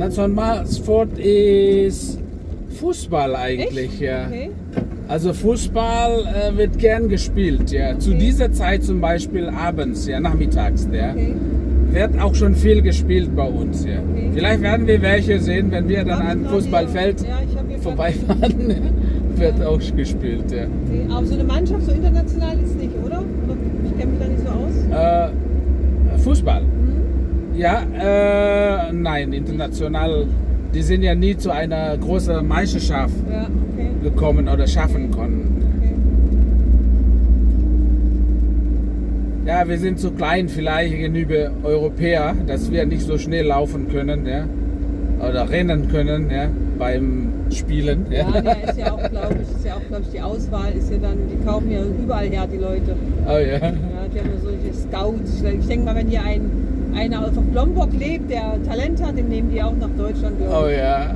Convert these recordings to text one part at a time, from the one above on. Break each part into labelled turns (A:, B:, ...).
A: Nationalsport ist Fußball eigentlich,
B: Echt?
A: ja.
B: Okay.
A: Also Fußball äh, wird gern gespielt, ja. Zu
B: Okay.
A: dieser Zeit zum Beispiel abends, ja, nachmittags, ja.
B: Okay.
A: Wird auch schon viel gespielt bei uns, ja. Vielleicht werden wir welche sehen, wenn wir dann an Fußballfeld
B: Ja,
A: vorbeifahren. wird auch gespielt, ja.
B: Aber so eine Mannschaft, so international ist nicht, oder? Ich kenne mich da nicht so aus.
A: Äh, Fußball.
B: Hm?
A: Ja, äh, nein, international. Die sind ja nie zu einer großen Meisterschaft
B: Ja, okay.
A: gekommen oder schaffen konnten.
B: okay.
A: Ja, wir sind zu klein vielleicht gegenüber Europäer, dass wir nicht so schnell laufen können, ja, oder rennen können, ja, beim Spielen.
B: Ja,
A: Ja.
B: der ist ja auch, glaube ich, ist ja auch, glaube ich, die Auswahl ist ja dann, die kaufen ja überall her, die Leute.
A: Oh ja.
B: Ja, die haben ja solche Scouts. Ich denke mal, wenn hier ein, einer auf Lombok lebt, der Talent hat, den nehmen die auch nach Deutschland,
A: Oh
B: glaube ich.
A: ja.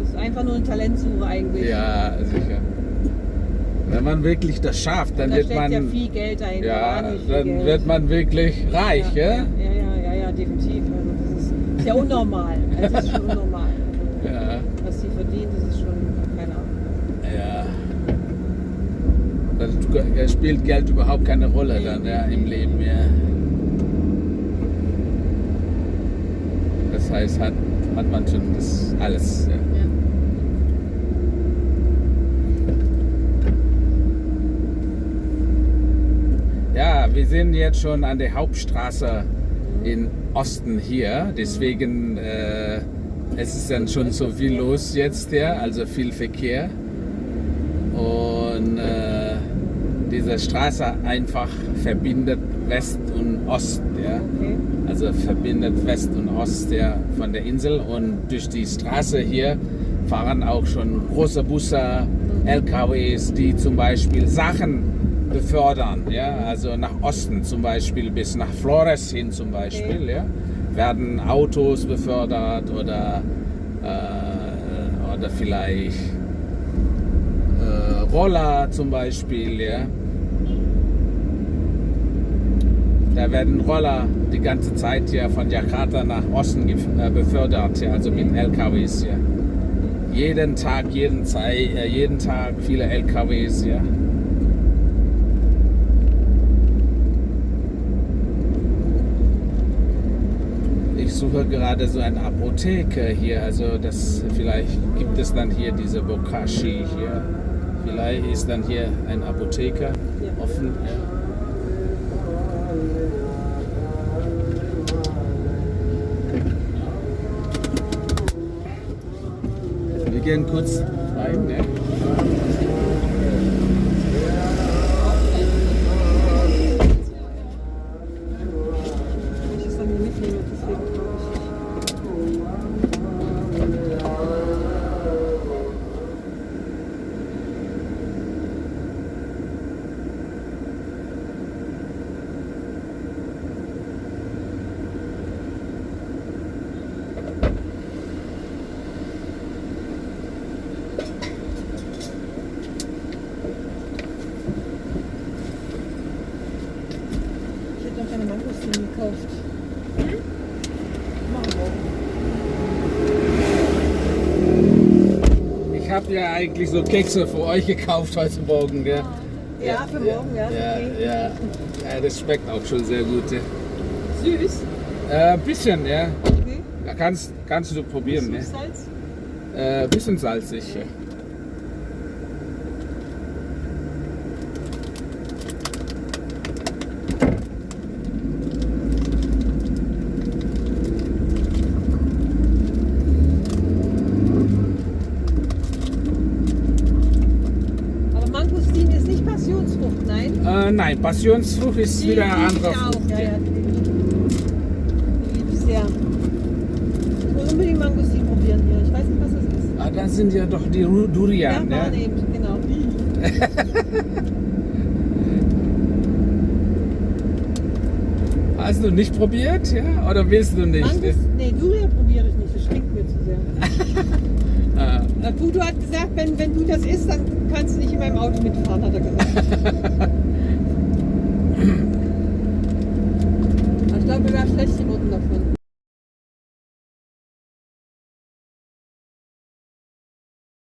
B: Das ist einfach nur eine Talentsuche eigentlich.
A: Ja, sicher. Wenn man wirklich das schafft, dann
B: da
A: wird man,
B: ja viel Geld dahinter.
A: ja, dann
B: Geld.
A: wird man wirklich reich,
B: ja,
A: ja?
B: ja, ja, ja, ja, definitiv. Also das ist, ist ja unnormal. Es ist schon unnormal. Also,
A: Ja.
B: Was sie verdient, das ist schon, keine Ahnung.
A: Ja. Das spielt Geld überhaupt keine Rolle dann ja, im Leben. Ja. Heißt, hat, hat man schon das alles. Ja.
B: Ja.
A: wir sind jetzt schon an der Hauptstraße in Osten hier. Deswegen äh, es ist dann schon so viel los jetzt, ja, also viel Verkehr. Und äh, diese Straße einfach verbindet West und Ost. Ja.
B: Okay.
A: Also verbindet West und Ost ja, von der Insel und durch die Straße hier fahren auch schon große Busse, LKWs, die zum Beispiel Sachen befördern, ja, also nach Osten zum Beispiel bis nach Flores hin zum Beispiel, ja, werden Autos befördert oder, äh, oder vielleicht äh, Roller zum Beispiel, ja. Da werden Roller die ganze Zeit ja von Jakarta nach Osten äh, befördert, ja, also mit LKWs, ja. Jeden Tag, jeden, Zeit, äh, jeden Tag viele LKWs, ja. Ich suche gerade so eine Apotheke hier, also das vielleicht gibt es dann hier diese Bokashi hier. Vielleicht ist dann hier ein Apotheker offen. Wir gehen kurz rein, ne?
B: Ich es dann hier mitnehme, deswegen glaube ich. Ich hätte noch keine Mangostin gekauft.
A: Ich habe ja eigentlich so Kekse für euch gekauft heute Morgen, gell?
B: Ja, für morgen, ja.
A: Ja,
B: okay.
A: ja. ja das schmeckt auch schon sehr gut. Ja.
B: Süß.
A: Äh, bisschen, ja.
B: Okay.
A: Da kannst, kannst du probieren, ne?
B: Süßsalz.
A: Äh, bisschen salzig. Ja.
B: Aber Mangostin ist nicht Passionsfrucht, nein?
A: Äh, nein, Passionsfrucht ist wieder eine andere. Frucht.
B: Ja, ja, die liebe ich. Die liebe ich sehr. Ich muss unbedingt Mangostin probieren hier. Ich weiß nicht, was das ist.
A: Ah, das sind ja doch die Durian,
B: ja,
A: ja?
B: eben, genau.
A: Hast du nicht probiert, ja? Oder willst du nicht?
B: Mangos, nee, Durian probiere ich nicht. Das stinkt mir zu sehr.
A: Ah,
B: Puto hat gesagt, wenn, wenn du das isst, dann kannst du nicht in meinem Auto mitfahren, hat er gesagt.